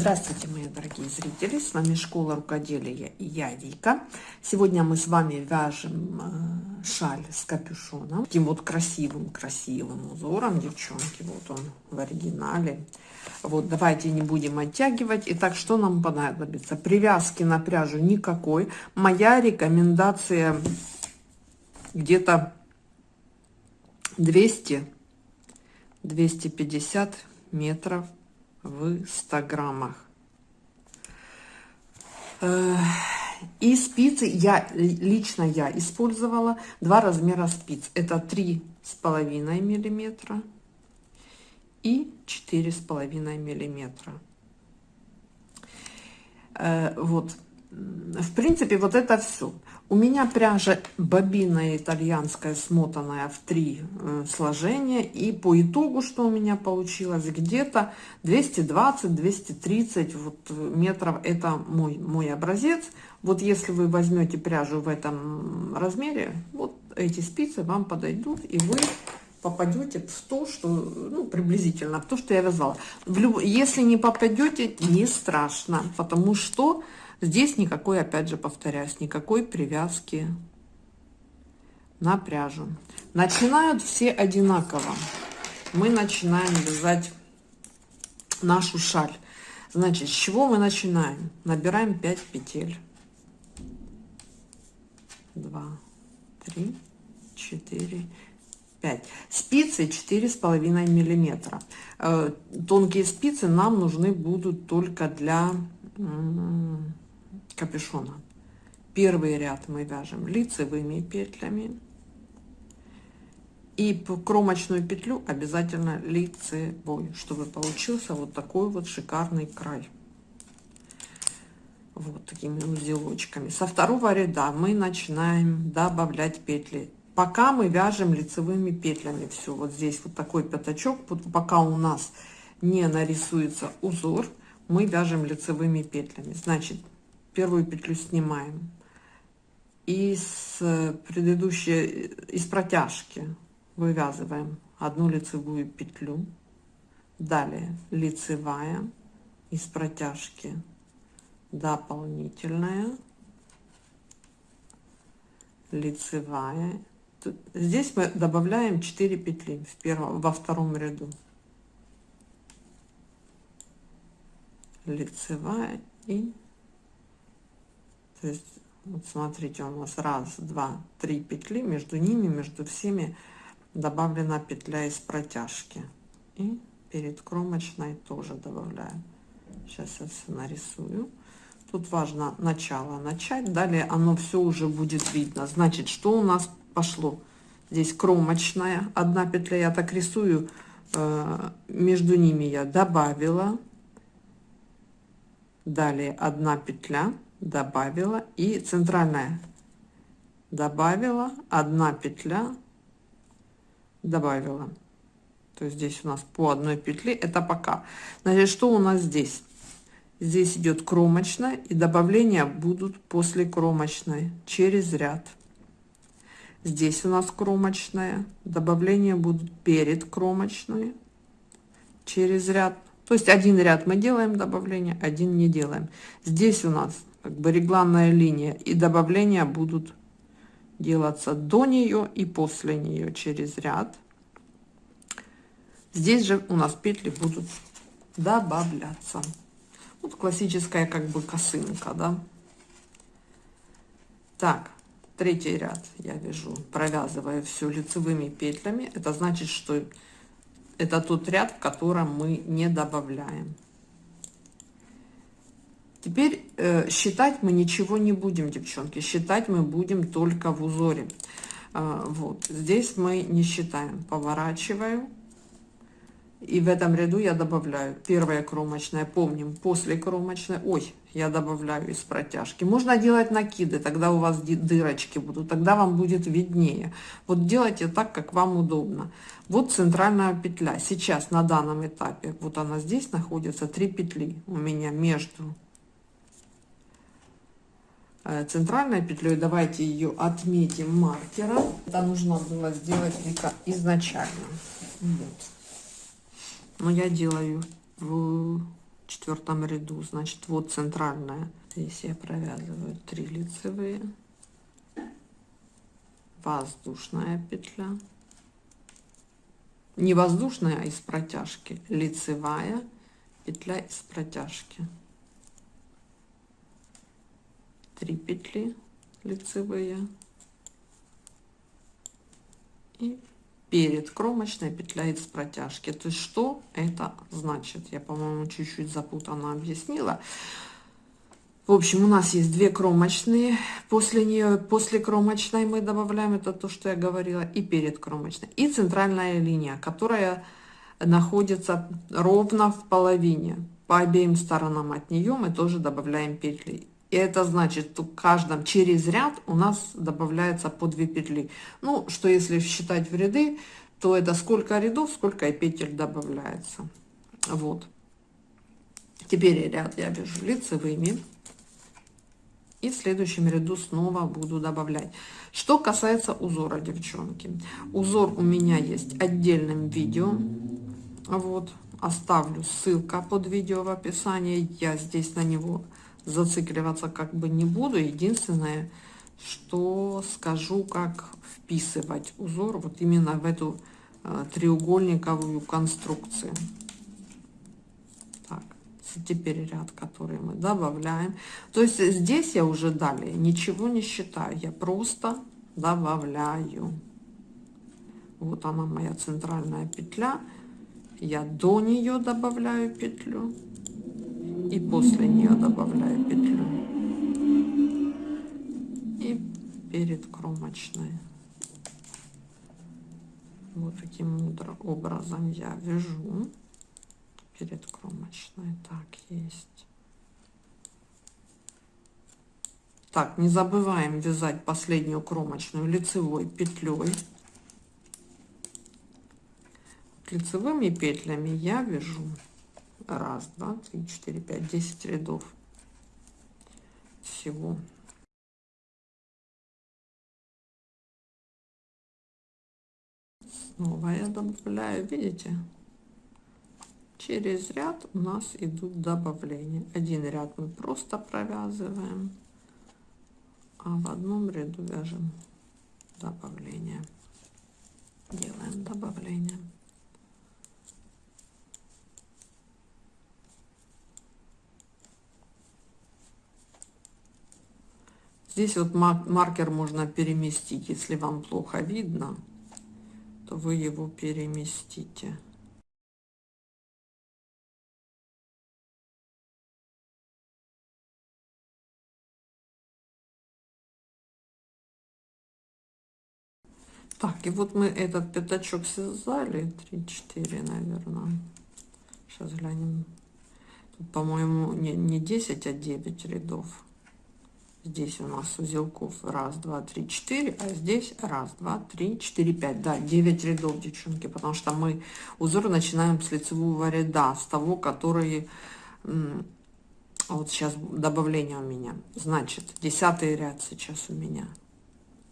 Здравствуйте, мои дорогие зрители! С вами Школа Рукоделия и я, Вика. Сегодня мы с вами вяжем э, шаль с капюшоном. Таким вот красивым-красивым узором, девчонки. Вот он в оригинале. Вот, давайте не будем оттягивать. Итак, что нам понадобится? Привязки на пряжу никакой. Моя рекомендация где-то 200-250 метров в 100 граммах. Э, и спицы я, лично я использовала два размера спиц. Это три с половиной миллиметра и четыре с половиной миллиметра. Э, вот. В принципе, вот это все. У меня пряжа бобинная итальянская, смотанная в три э, сложения. И по итогу, что у меня получилось, где-то 220-230 вот, метров. Это мой, мой образец. Вот если вы возьмете пряжу в этом размере, вот эти спицы вам подойдут. И вы попадете в то, что, ну, приблизительно, в то, что я вязала. В люб... Если не попадете, не страшно, потому что Здесь никакой, опять же, повторяюсь, никакой привязки на пряжу. Начинают все одинаково. Мы начинаем вязать нашу шаль. Значит, с чего мы начинаем? Набираем 5 петель. 2, 3, 4, 5. Спицы 4,5 миллиметра. Э, тонкие спицы нам нужны будут только для капюшона. Первый ряд мы вяжем лицевыми петлями. И кромочную петлю обязательно лицевой, чтобы получился вот такой вот шикарный край. Вот такими узелочками. Со второго ряда мы начинаем добавлять петли. Пока мы вяжем лицевыми петлями все. Вот здесь вот такой пятачок. Пока у нас не нарисуется узор, мы вяжем лицевыми петлями. Значит, первую петлю снимаем. И с предыдущей из протяжки вывязываем одну лицевую петлю. Далее лицевая из протяжки дополнительная. Лицевая. Здесь мы добавляем 4 петли в первом во втором ряду. Лицевая и то есть, вот смотрите, у нас раз, два, три петли, между ними, между всеми добавлена петля из протяжки. И перед кромочной тоже добавляю. Сейчас я все нарисую. Тут важно начало начать, далее оно все уже будет видно. Значит, что у нас пошло? Здесь кромочная, одна петля, я так рисую, э, между ними я добавила. Далее одна петля добавила и центральная. Добавила одна петля добавила. То есть здесь у нас по одной петле это пока. Значит что у нас здесь? Здесь идет кромочная и добавления будут после кромочной через ряд. Здесь у нас кромочная добавления будут перед кромочной через ряд. То есть один ряд мы делаем добавление один не делаем. Здесь у нас как бы регланная линия и добавления будут делаться до нее и после нее через ряд. Здесь же у нас петли будут добавляться. Вот классическая как бы косынка да. Так третий ряд я вяжу провязывая все лицевыми петлями. Это значит что это тот ряд в котором мы не добавляем Теперь э, считать мы ничего не будем, девчонки. Считать мы будем только в узоре. Э, вот. Здесь мы не считаем. Поворачиваю. И в этом ряду я добавляю первая кромочная. Помним, после кромочной. Ой, я добавляю из протяжки. Можно делать накиды, тогда у вас дырочки будут. Тогда вам будет виднее. Вот делайте так, как вам удобно. Вот центральная петля. Сейчас на данном этапе, вот она здесь находится, три петли у меня между центральной петлей. Давайте ее отметим маркером. Это нужно было сделать изначально. Вот. Но я делаю в четвертом ряду значит вот центральная здесь я провязываю 3 лицевые воздушная петля не воздушная а из протяжки лицевая петля из протяжки 3 петли лицевые и перед кромочной петля из протяжки. То есть что это значит? Я, по-моему, чуть-чуть запутанно объяснила. В общем, у нас есть две кромочные. После нее, после кромочной мы добавляем, это то, что я говорила, и перед кромочной. И центральная линия, которая находится ровно в половине. По обеим сторонам от нее мы тоже добавляем петли. И это значит, что в каждом через ряд у нас добавляется по 2 петли. Ну, что если считать в ряды, то это сколько рядов, сколько и петель добавляется. Вот. Теперь ряд я вяжу лицевыми. И в следующем ряду снова буду добавлять. Что касается узора, девчонки. Узор у меня есть отдельным видео. Вот. Оставлю ссылка под видео в описании. Я здесь на него зацикливаться как бы не буду. Единственное, что скажу, как вписывать узор вот именно в эту э, треугольниковую конструкцию. Так, теперь ряд, который мы добавляем. То есть здесь я уже далее ничего не считаю, я просто добавляю. Вот она моя центральная петля. Я до нее добавляю петлю и после нее добавляю петлю. И перед кромочной. Вот таким образом я вяжу. Перед кромочной. Так есть. Так не забываем вязать последнюю кромочную лицевой петлей лицевыми петлями я вяжу раз два три четыре пять десять рядов. Всего. Снова я добавляю видите? Через ряд у нас идут добавления. Один ряд мы просто провязываем а в одном ряду вяжем добавление. Делаем добавление Здесь вот маркер можно переместить, если вам плохо видно, то вы его переместите. Так, и вот мы этот пятачок связали, 3-4, наверное. Сейчас глянем. Тут, по-моему, не, не 10, а 9 рядов. Здесь у нас узелков раз, два, три, четыре, а здесь раз, два, три, четыре, пять. Да, 9 рядов, девчонки, потому что мы узор начинаем с лицевого ряда, с того, который... Вот сейчас добавление у меня. Значит, десятый ряд сейчас у меня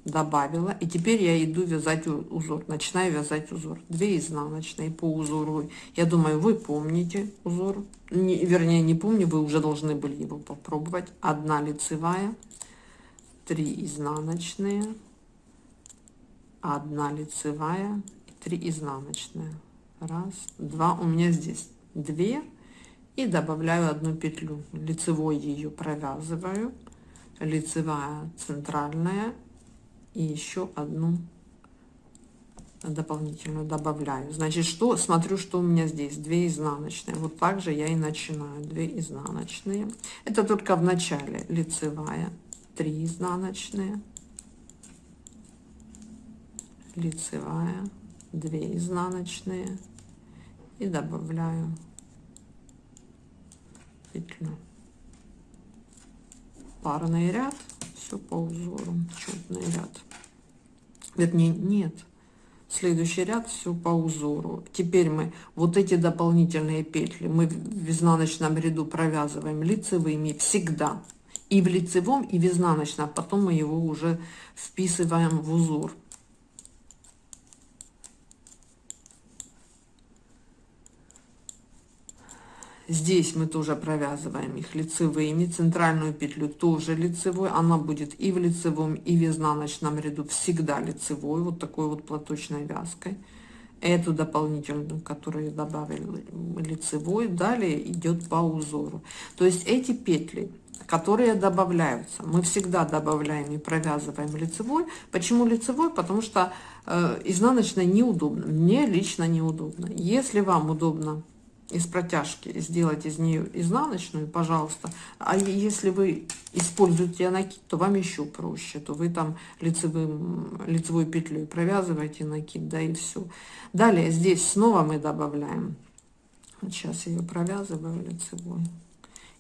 добавила и теперь я иду вязать узор начинаю вязать узор. 2 изнаночные по узору. Я думаю вы помните узор. Не, вернее не помню вы уже должны были его попробовать. Одна лицевая 3 изнаночные одна лицевая 3 изнаночные. Раз два у меня здесь 2 и добавляю одну петлю. Лицевой ее провязываю. Лицевая центральная и еще одну дополнительную добавляю. Значит что смотрю что у меня здесь. 2 изнаночные. Вот так же я и начинаю. 2 изнаночные. Это только в начале. Лицевая 3 изнаночные. Лицевая 2 изнаночные. И добавляю петлю. Парный ряд все по узору четный ряд. Вернее нет. Следующий ряд все по узору. Теперь мы вот эти дополнительные петли мы в изнаночном ряду провязываем лицевыми всегда. И в лицевом и в изнаночном потом мы его уже вписываем в узор Здесь мы тоже провязываем их лицевыми. Центральную петлю тоже лицевой. Она будет и в лицевом, и в изнаночном ряду всегда лицевой. Вот такой вот платочной вязкой. Эту дополнительную, которую добавили лицевой, далее идет по узору. То есть эти петли, которые добавляются, мы всегда добавляем и провязываем лицевой. Почему лицевой? Потому что э, изнаночной неудобно. Мне лично неудобно. Если вам удобно из протяжки сделать из нее изнаночную, пожалуйста. А если вы используете накид, то вам еще проще. То вы там лицевым, лицевой петлей провязываете накид, да и все. Далее здесь снова мы добавляем. Сейчас я ее провязываю лицевой.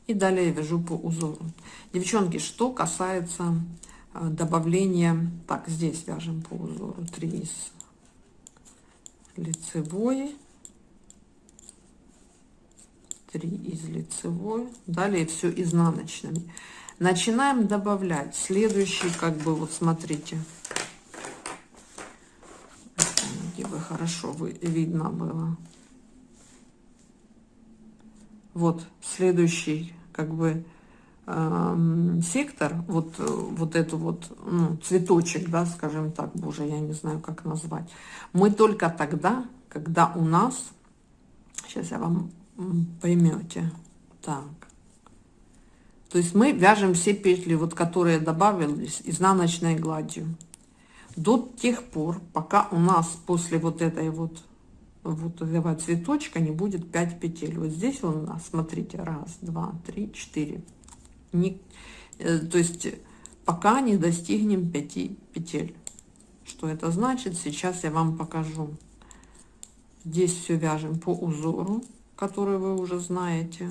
И далее вяжу по узору. Девчонки, что касается э, добавления... Так, здесь вяжем по узору 3 из лицевой 3 из лицевой далее все изнаночными. Начинаем добавлять. Следующий как бы вот смотрите. Бы хорошо вы видно было. Вот следующий как бы э, сектор вот вот эту вот ну, цветочек да скажем так боже я не знаю как назвать. Мы только тогда когда у нас сейчас я вам поймете. Так. То есть мы вяжем все петли, вот которые добавились изнаночной гладью. До тех пор, пока у нас после вот этой вот, вот этого цветочка не будет 5 петель. Вот здесь у нас, смотрите, раз, два, три, четыре. Не, э, то есть пока не достигнем 5 петель. Что это значит? Сейчас я вам покажу. Здесь все вяжем по узору который вы уже знаете.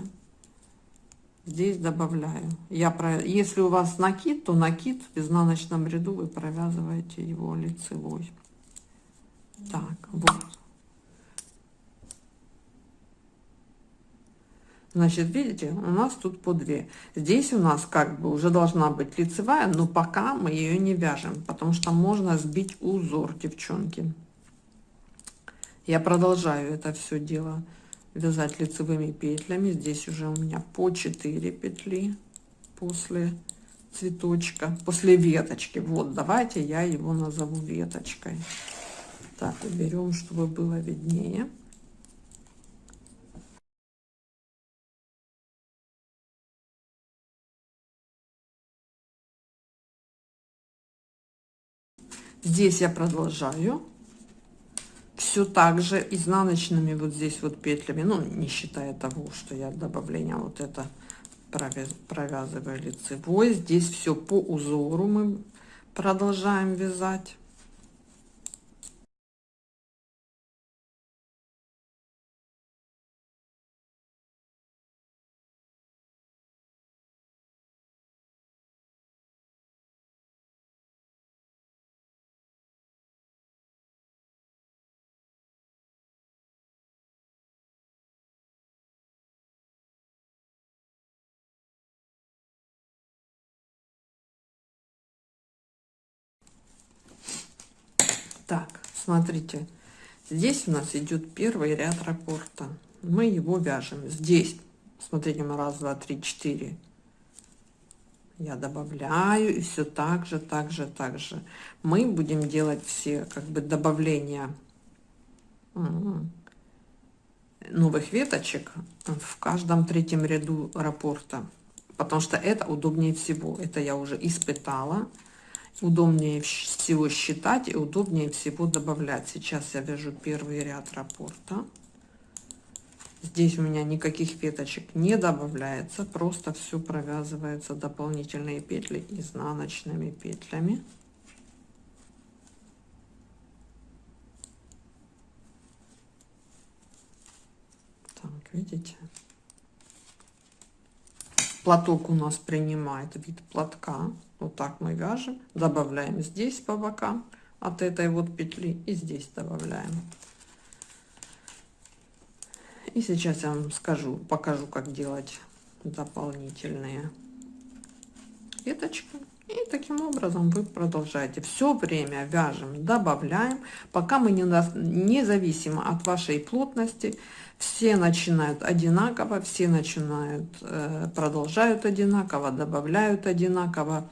Здесь добавляю. Я про... Если у вас накид, то накид в изнаночном ряду вы провязываете его лицевой. Так, вот. Значит, видите, у нас тут по 2. Здесь у нас как бы уже должна быть лицевая, но пока мы ее не вяжем, потому что можно сбить узор, девчонки. Я продолжаю это все дело вязать лицевыми петлями. Здесь уже у меня по 4 петли после цветочка после веточки. Вот давайте я его назову веточкой. Так уберем чтобы было виднее. Здесь я продолжаю все так же изнаночными вот здесь вот петлями. Ну не считая того что я добавление вот это провязываю лицевой. Здесь все по узору мы продолжаем вязать Так, смотрите, здесь у нас идет первый ряд раппорта. Мы его вяжем. Здесь, смотрите, мы раз, два, три, четыре. Я добавляю и все так же, так же, так же. Мы будем делать все как бы добавления новых веточек в каждом третьем ряду раппорта, потому что это удобнее всего. Это я уже испытала удобнее всего считать и удобнее всего добавлять. Сейчас я вяжу первый ряд раппорта. Здесь у меня никаких веточек не добавляется, просто все провязывается дополнительные петли изнаночными петлями. Так, видите? Платок у нас принимает вид платка. Вот так мы вяжем. Добавляем здесь по бокам от этой вот петли и здесь добавляем. И сейчас я вам скажу, покажу, как делать дополнительные веточки. И таким образом вы продолжаете. Все время вяжем, добавляем, пока мы не, независимо от вашей плотности, все начинают одинаково, все начинают, э, продолжают одинаково, добавляют одинаково.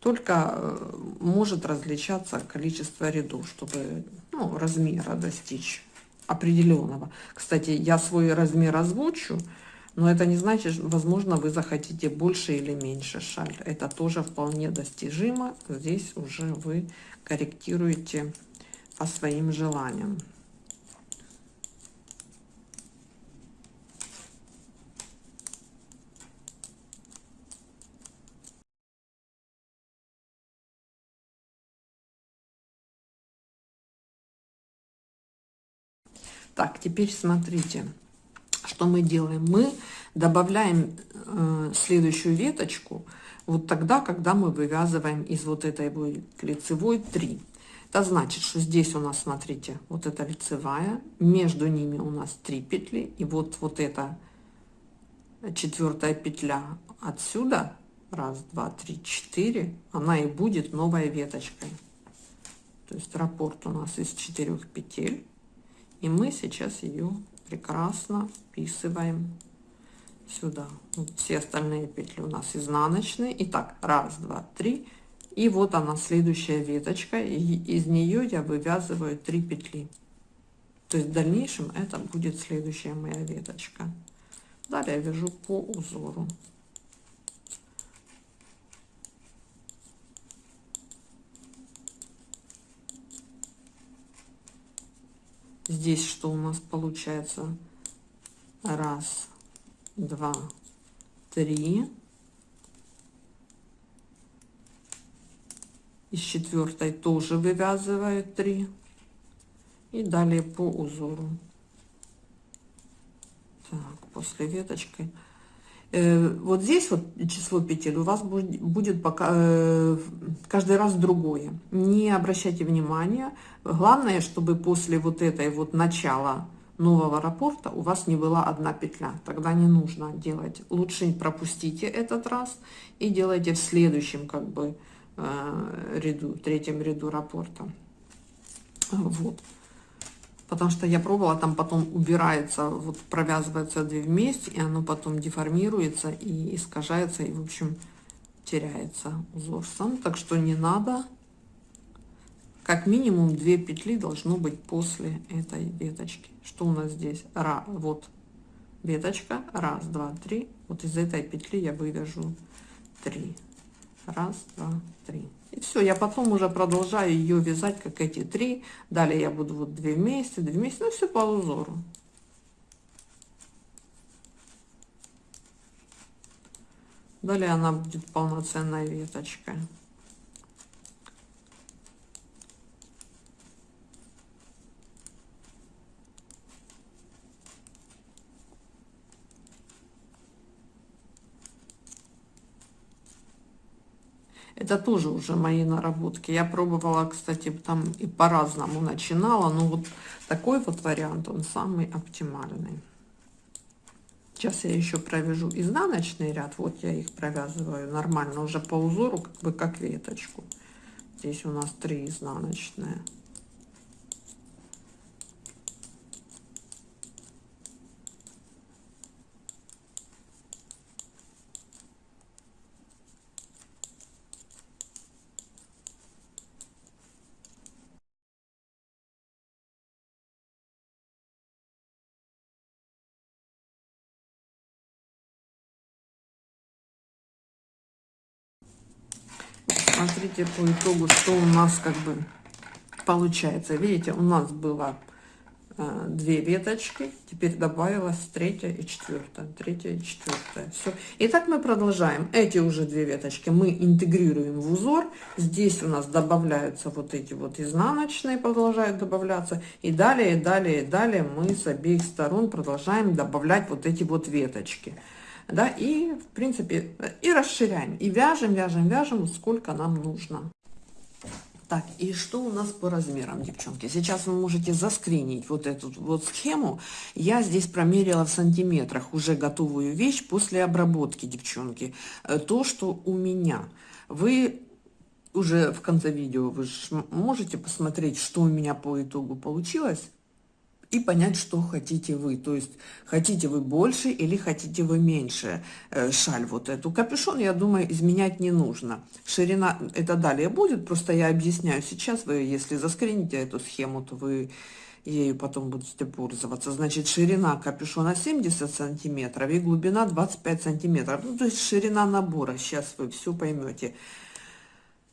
Только э, может различаться количество рядов, чтобы ну, размера достичь определенного. Кстати, я свой размер озвучу. Но это не значит, возможно, вы захотите больше или меньше шаль. Это тоже вполне достижимо. Здесь уже вы корректируете по своим желаниям. Так, теперь смотрите что мы делаем? Мы добавляем э, следующую веточку вот тогда, когда мы вывязываем из вот этой лицевой 3. Это значит, что здесь у нас, смотрите, вот эта лицевая, между ними у нас 3 петли, и вот, вот эта четвертая петля отсюда, раз, два, три, четыре, она и будет новой веточкой. То есть раппорт у нас из четырех петель, и мы сейчас ее прекрасно вписываем сюда. Вот все остальные петли у нас изнаночные. Итак, раз, два, три. И вот она, следующая веточка. И из нее я вывязываю 3 петли. То есть в дальнейшем это будет следующая моя веточка. Далее вяжу по узору. Здесь что у нас получается? Раз, два, три. Из четвертой тоже вывязываю 3. И далее по узору. Так, после веточки вот здесь вот число петель у вас будет пока э, каждый раз другое. Не обращайте внимания. Главное, чтобы после вот этой вот начала нового рапорта у вас не была одна петля. Тогда не нужно делать. Лучше пропустите этот раз и делайте в следующем как бы э, ряду, третьем ряду рапорта. Вот потому что я пробовала, там потом убирается, вот провязываются две вместе, и оно потом деформируется и искажается, и, в общем, теряется узор сам. Так что не надо. Как минимум две петли должно быть после этой веточки. Что у нас здесь? Ра, вот веточка. Раз, два, три. Вот из этой петли я вывяжу три. Раз, два, три. И все, я потом уже продолжаю ее вязать, как эти три. Далее я буду вот две вместе, две вместе, ну все по узору. Далее она будет полноценной веточкой. Это тоже уже мои наработки. Я пробовала, кстати, там и по-разному начинала, но вот такой вот вариант, он самый оптимальный. Сейчас я еще провяжу изнаночный ряд. Вот я их провязываю нормально, уже по узору, как бы как веточку. Здесь у нас три изнаночные. Смотрите по итогу, что у нас как бы получается. Видите, у нас было э, две веточки, теперь добавилась третья и четвертая, третья и четвертая. Все. И так мы продолжаем. Эти уже две веточки мы интегрируем в узор. Здесь у нас добавляются вот эти вот изнаночные, продолжают добавляться. И далее, далее, далее мы с обеих сторон продолжаем добавлять вот эти вот веточки да, и, в принципе, и расширяем, и вяжем, вяжем, вяжем, сколько нам нужно. Так, и что у нас по размерам, девчонки? Сейчас вы можете заскринить вот эту вот схему. Я здесь промерила в сантиметрах уже готовую вещь после обработки, девчонки. Э, то, что у меня. Вы уже в конце видео вы можете посмотреть, что у меня по итогу получилось и понять, что хотите вы. То есть, хотите вы больше или хотите вы меньше э, шаль вот эту. Капюшон, я думаю, изменять не нужно. Ширина, это далее будет, просто я объясняю сейчас. Вы, если заскрините эту схему, то вы ею потом будете пользоваться. Значит, ширина капюшона 70 сантиметров и глубина 25 сантиметров. Ну, то есть ширина набора. Сейчас вы все поймете.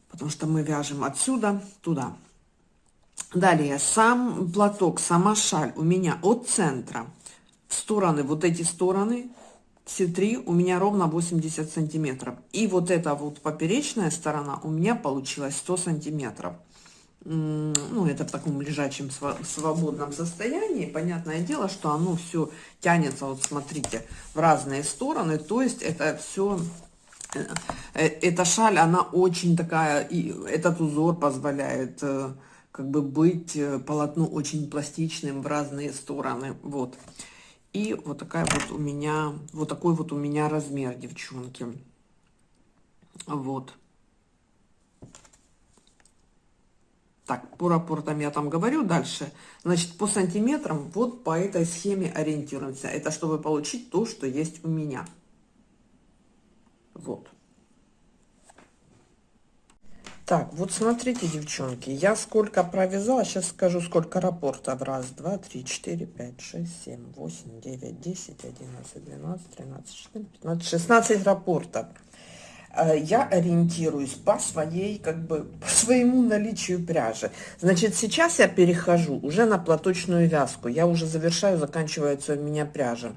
Потому что мы вяжем отсюда туда. Далее, сам платок, сама шаль у меня от центра в стороны, вот эти стороны, все три у меня ровно 80 сантиметров. И вот эта вот поперечная сторона у меня получилась 100 сантиметров. Ну, это в таком лежачем свободном состоянии. Понятное дело, что оно все тянется, вот смотрите, в разные стороны. То есть это все э, э, эта шаль, она очень такая, и этот узор позволяет э, как бы быть э, полотну очень пластичным в разные стороны. Вот. И вот такая вот у меня, вот такой вот у меня размер, девчонки. Вот. Так, по рапортам я там говорю дальше. Значит, по сантиметрам вот по этой схеме ориентируемся. Это чтобы получить то, что есть у меня. Вот. Так, вот смотрите, девчонки, я сколько провязала, сейчас скажу, сколько рапортов. Раз, два, три, четыре, пять, шесть, семь, восемь, девять, десять, одиннадцать, двенадцать, тринадцать, четырнадцать, шестнадцать рапортов. Э, я ориентируюсь по своей, как бы, по своему наличию пряжи. Значит, сейчас я перехожу уже на платочную вязку. Я уже завершаю, заканчивается у меня пряжа.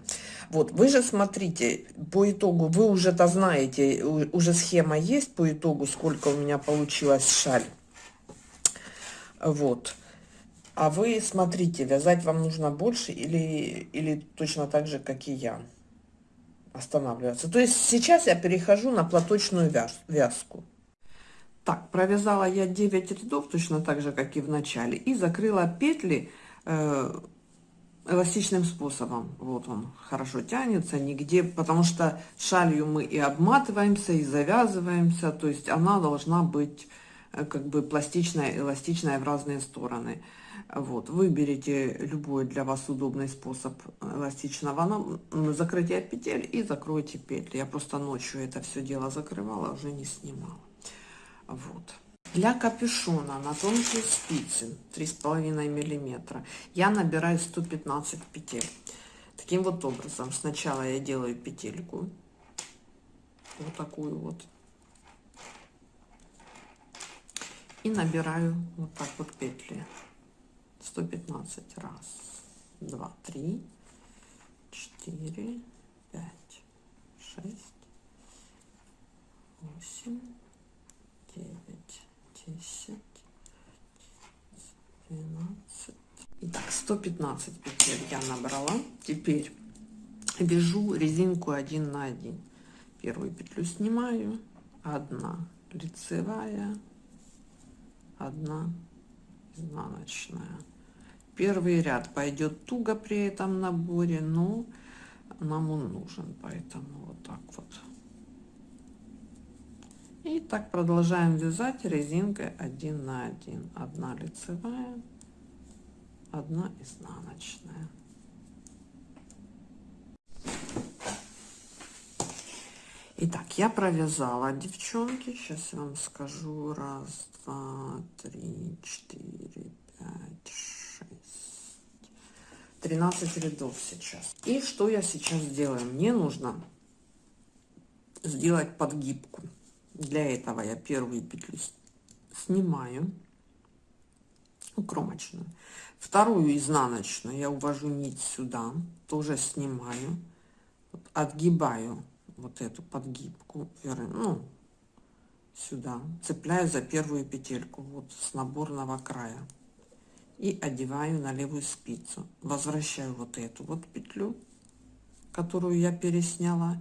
Вот, вы же смотрите, по итогу, вы уже-то знаете, уже схема есть по итогу, сколько у меня получилось шаль. Вот. А вы смотрите, вязать вам нужно больше или, или точно так же, как и я, останавливаться. То есть сейчас я перехожу на платочную вяз, вязку. Так, провязала я 9 рядов, точно так же, как и в начале, и закрыла петли э, эластичным способом. Вот он хорошо тянется, нигде, потому что шалью мы и обматываемся, и завязываемся, то есть она должна быть как бы пластичная, эластичная в разные стороны. Вот, выберите любой для вас удобный способ эластичного закрытия петель и закройте петли. Я просто ночью это все дело закрывала, уже не снимала. Вот. Для капюшона на тонкие спицы 3,5 миллиметра я набираю 115 петель. Таким вот образом. Сначала я делаю петельку. Вот такую вот. И набираю вот так вот петли. 115. Раз, два, три, четыре, пять, шесть, восемь, девять. 10, 12. Итак, 115 петель я набрала. Теперь вяжу резинку 1 на 1. Первую петлю снимаю, одна лицевая, одна изнаночная. Первый ряд пойдет туго при этом наборе, но нам он нужен, поэтому вот так вот. И так продолжаем вязать резинкой 1 на 1. Одна лицевая, одна изнаночная. Итак, я провязала, девчонки. Сейчас я вам скажу. Раз, два, три, четыре, пять, шесть. Тринадцать рядов сейчас. И что я сейчас делаю? Мне нужно сделать подгибку. Для этого я первую петлю снимаю, кромочную. Вторую изнаночную я увожу нить сюда, тоже снимаю, отгибаю вот эту подгибку, ну, сюда, цепляю за первую петельку, вот с наборного края. И одеваю на левую спицу. Возвращаю вот эту вот петлю, которую я пересняла,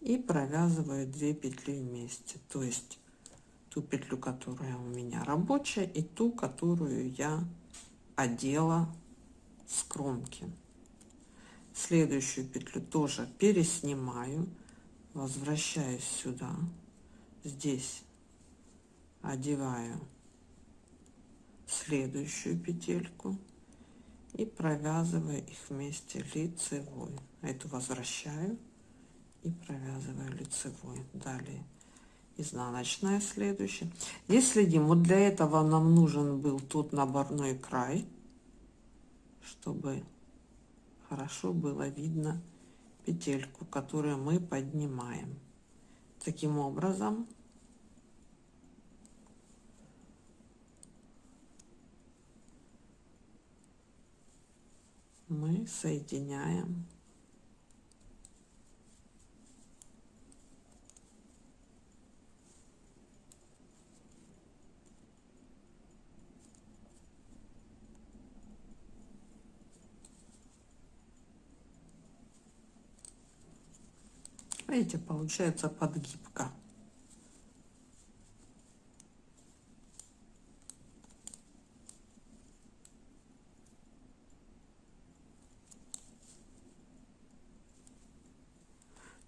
и провязываю 2 петли вместе то есть ту петлю которая у меня рабочая и ту которую я одела с кромки следующую петлю тоже переснимаю возвращаюсь сюда здесь одеваю следующую петельку и провязываю их вместе лицевой. Эту возвращаю и провязываю лицевой. Далее изнаночная следующая. Здесь следим вот для этого нам нужен был тут наборной край чтобы хорошо было видно петельку которую мы поднимаем. Таким образом мы соединяем Видите, получается подгибка.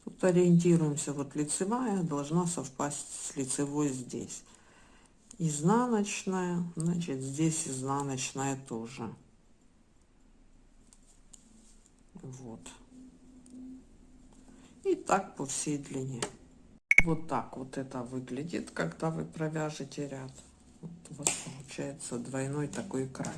Тут ориентируемся, вот лицевая должна совпасть с лицевой здесь. Изнаночная, значит здесь изнаночная тоже. Вот. И так по всей длине. Вот так вот это выглядит, когда вы провяжете ряд. Вот у вас получается двойной такой край.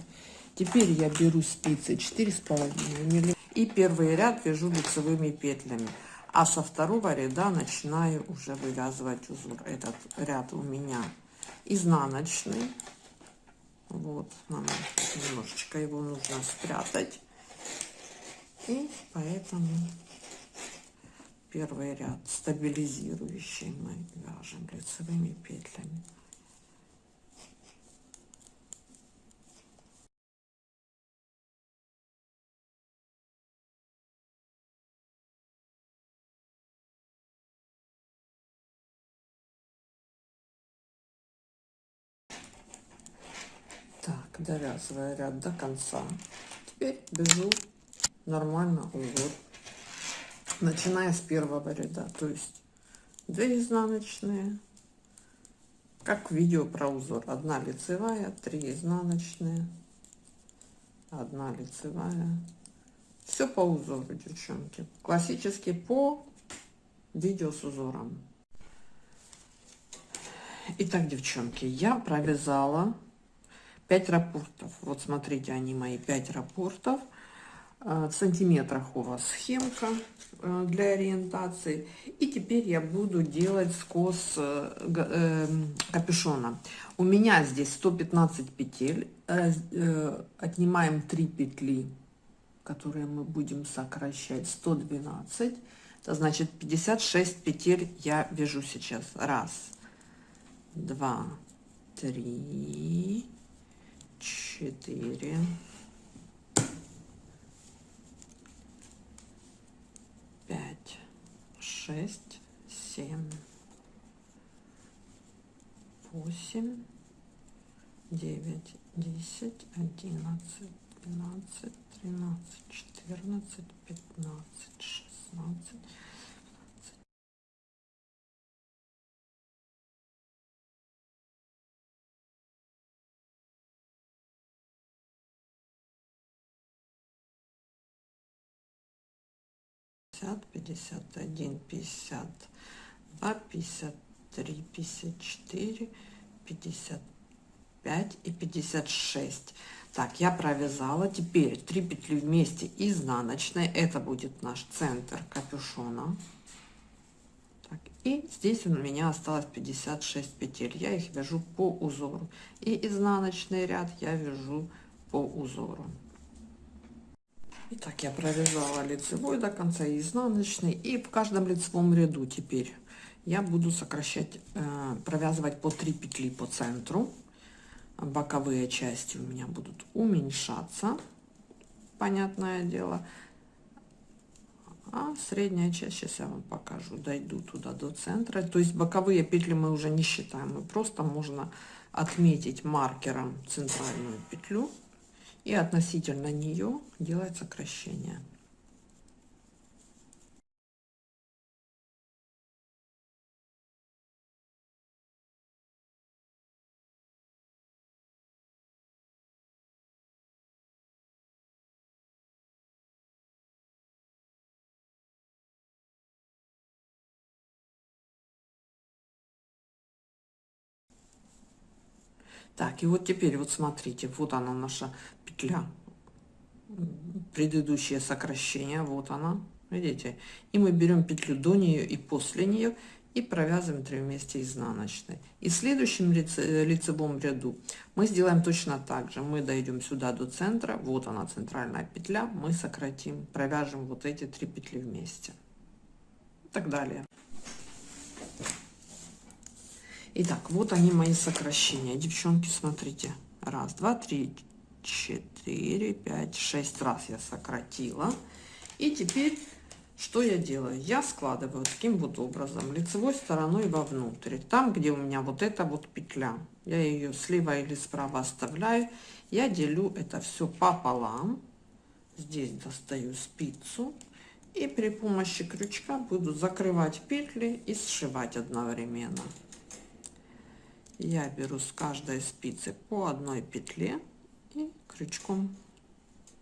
Теперь я беру спицы 4,5 мм и первый ряд вяжу лицевыми петлями. А со второго ряда начинаю уже вывязывать узор. Этот ряд у меня изнаночный. Вот, нам немножечко его нужно спрятать. И поэтому первый ряд стабилизирующий мы вяжем лицевыми петлями. Так довязывая ряд до конца. Теперь вяжу нормально узор начиная с первого ряда. То есть 2 изнаночные как видео про узор одна лицевая 3 изнаночные одна лицевая. Все по узору девчонки. Классический по видео с узором. Итак, девчонки, я провязала 5 рапортов. Вот смотрите, они мои 5 рапортов. Э, в сантиметрах у вас схемка э, для ориентации. И теперь я буду делать скос э, капюшона. У меня здесь 115 петель. Отнимаем 3 петли, которые мы будем сокращать. 112. Это значит 56 петель я вяжу сейчас. Раз, два, три, четыре. Шесть, семь, восемь, девять, десять, одиннадцать, двенадцать, тринадцать, четырнадцать, пятнадцать, шестнадцать, пятьдесят, пятьдесят один, пятьдесят два, пятьдесят три, пятьдесят четыре, пятьдесят пять и пятьдесят шесть. Так, я провязала. Теперь 3 петли вместе изнаночной. Это будет наш центр капюшона. Так, и здесь у меня осталось 56 петель. Я их вяжу по узору. И изнаночный ряд я вяжу по узору. Итак, я провязала лицевой до конца и изнаночный. И в каждом лицевом ряду теперь я буду сокращать, э, провязывать по 3 петли по центру. Боковые части у меня будут уменьшаться, понятное дело. А средняя часть, сейчас я вам покажу, дойду туда до центра. То есть боковые петли мы уже не считаем, мы просто можно отметить маркером центральную петлю и относительно нее делать сокращение. Так, и вот теперь вот смотрите, вот она наша петля. Предыдущее сокращение, вот она, видите? И мы берем петлю до нее и после нее и провязываем 3 вместе изнаночной. И в следующем лице, лицевом ряду мы сделаем точно так же. Мы дойдем сюда до центра, вот она центральная петля, мы сократим, провяжем вот эти три петли вместе. И так далее. Итак, вот они мои сокращения. Девчонки, смотрите. Раз, два, три, четыре, пять, шесть раз я сократила. И теперь что я делаю? Я складываю таким вот образом, лицевой стороной вовнутрь. Там, где у меня вот эта вот петля, я ее слева или справа оставляю. Я делю это все пополам. Здесь достаю спицу. И при помощи крючка буду закрывать петли и сшивать одновременно я беру с каждой спицы по одной петле и крючком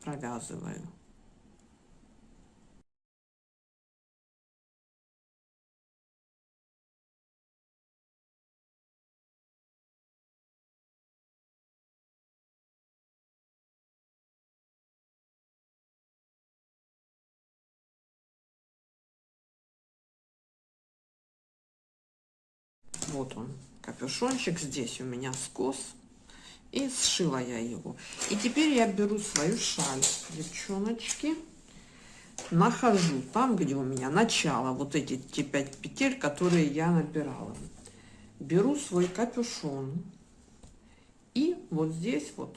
провязываю. Вот он капюшончик здесь у меня скос и сшила я его. И теперь я беру свою шаль девчоночки нахожу там где у меня начало вот эти те 5 петель которые я набирала. Беру свой капюшон и вот здесь вот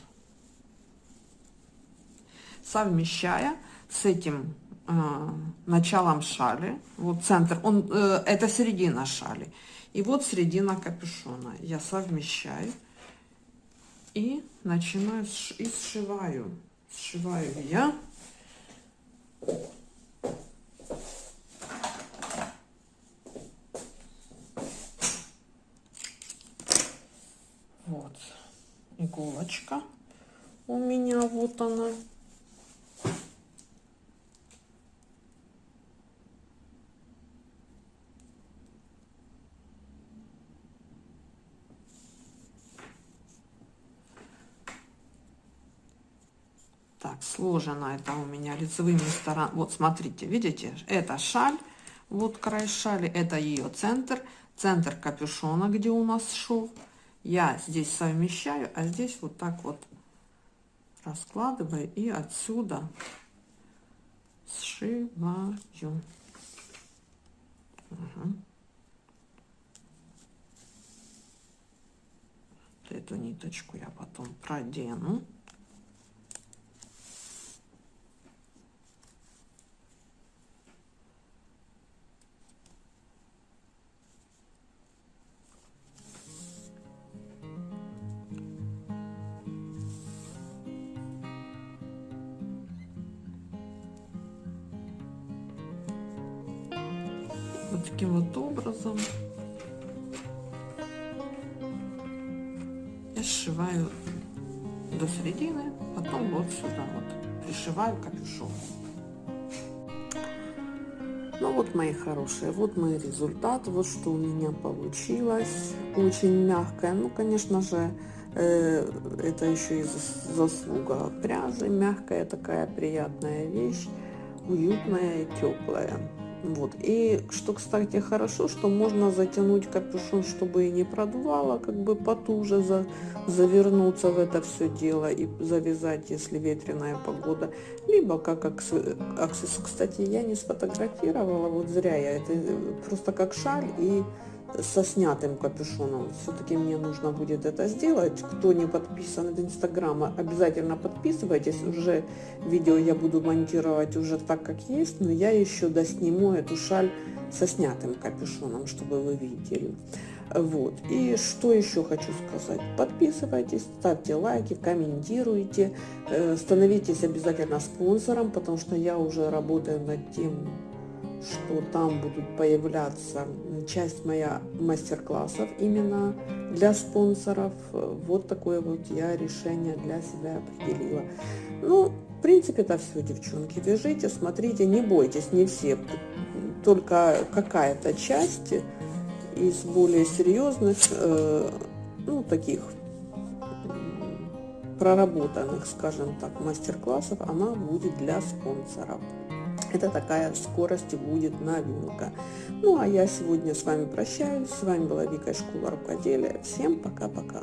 совмещая с этим э, началом шали вот центр. Он э, это середина шали. И вот середина капюшона. Я совмещаю и начинаю и сшиваю. Сшиваю я. Вот иголочка у меня вот она сложено это у меня лицевыми сторонами. Вот смотрите, видите, это шаль, вот край шали, это ее центр, центр капюшона, где у нас шов. Я здесь совмещаю, а здесь вот так вот раскладываю и отсюда сшиваю. Угу. Эту ниточку я потом продену. До середины потом вот сюда вот пришиваю капюшон. Ну вот мои хорошие вот мой результат вот что у меня получилось. Очень мягкая ну конечно же э, это еще и заслуга пряжи. Мягкая такая приятная вещь уютная и теплая вот. И что, кстати, хорошо, что можно затянуть капюшон, чтобы и не продувало, как бы потуже за, завернуться в это все дело и завязать, если ветреная погода. Либо как аксессуар. Кстати, я не сфотографировала, вот зря я. Это просто как шаль и со снятым капюшоном. Все-таки мне нужно будет это сделать. Кто не подписан от Инстаграма, обязательно подписывайтесь. Уже видео я буду монтировать уже так, как есть, но я еще досниму эту шаль со снятым капюшоном, чтобы вы видели. Вот. И что еще хочу сказать. Подписывайтесь, ставьте лайки, комментируйте, э, становитесь обязательно спонсором, потому что я уже работаю над тем, что там будут появляться часть моя мастер-классов именно для спонсоров. Вот такое вот я решение для себя определила. Ну, в принципе, это все, девчонки. Вяжите, смотрите, не бойтесь, не все. Только какая-то часть из более серьезных, э, ну, таких проработанных, скажем так, мастер-классов, она будет для спонсоров. Это такая скорость будет новинка. Ну, а я сегодня с вами прощаюсь. С вами была Вика из Школа Рукоделия. Всем пока-пока.